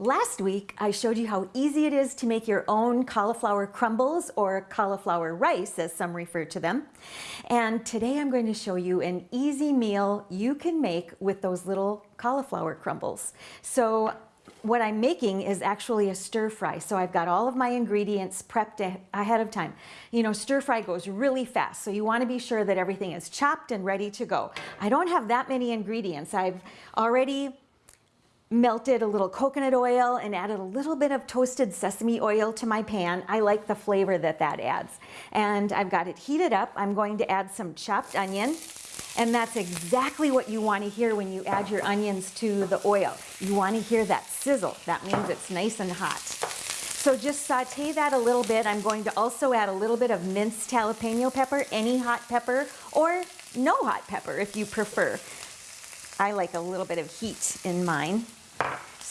Last week, I showed you how easy it is to make your own cauliflower crumbles or cauliflower rice, as some refer to them. And today I'm going to show you an easy meal you can make with those little cauliflower crumbles. So what I'm making is actually a stir fry. So I've got all of my ingredients prepped ahead of time. You know, stir fry goes really fast, so you want to be sure that everything is chopped and ready to go. I don't have that many ingredients. I've already melted a little coconut oil and added a little bit of toasted sesame oil to my pan. I like the flavor that that adds. And I've got it heated up. I'm going to add some chopped onion. And that's exactly what you want to hear when you add your onions to the oil. You want to hear that sizzle. That means it's nice and hot. So just saute that a little bit. I'm going to also add a little bit of minced jalapeno pepper, any hot pepper, or no hot pepper if you prefer. I like a little bit of heat in mine.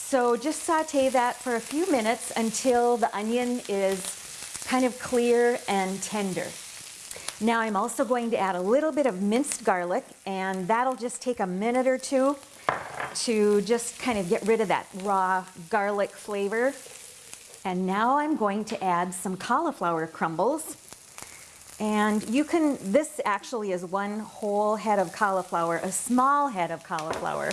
So just saute that for a few minutes until the onion is kind of clear and tender. Now I'm also going to add a little bit of minced garlic and that'll just take a minute or two to just kind of get rid of that raw garlic flavor. And now I'm going to add some cauliflower crumbles. And you can, this actually is one whole head of cauliflower, a small head of cauliflower.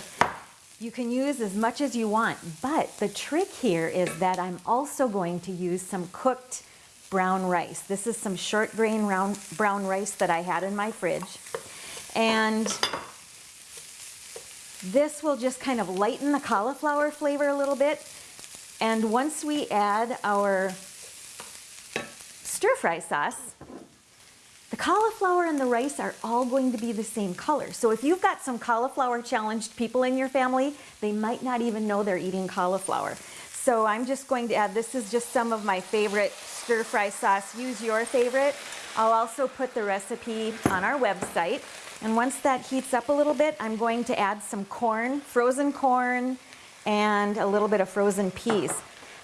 You can use as much as you want, but the trick here is that I'm also going to use some cooked brown rice. This is some short grain round brown rice that I had in my fridge. And this will just kind of lighten the cauliflower flavor a little bit. And once we add our stir fry sauce, the cauliflower and the rice are all going to be the same color. So if you've got some cauliflower challenged people in your family, they might not even know they're eating cauliflower. So I'm just going to add, this is just some of my favorite stir fry sauce. Use your favorite. I'll also put the recipe on our website. And once that heats up a little bit, I'm going to add some corn, frozen corn, and a little bit of frozen peas.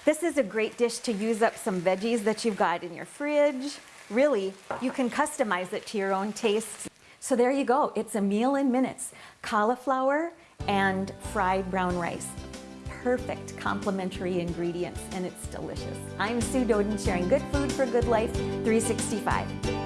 This is a great dish to use up some veggies that you've got in your fridge really, you can customize it to your own tastes. So there you go, it's a meal in minutes. Cauliflower and fried brown rice. Perfect complementary ingredients and it's delicious. I'm Sue Doeden sharing good food for good life 365.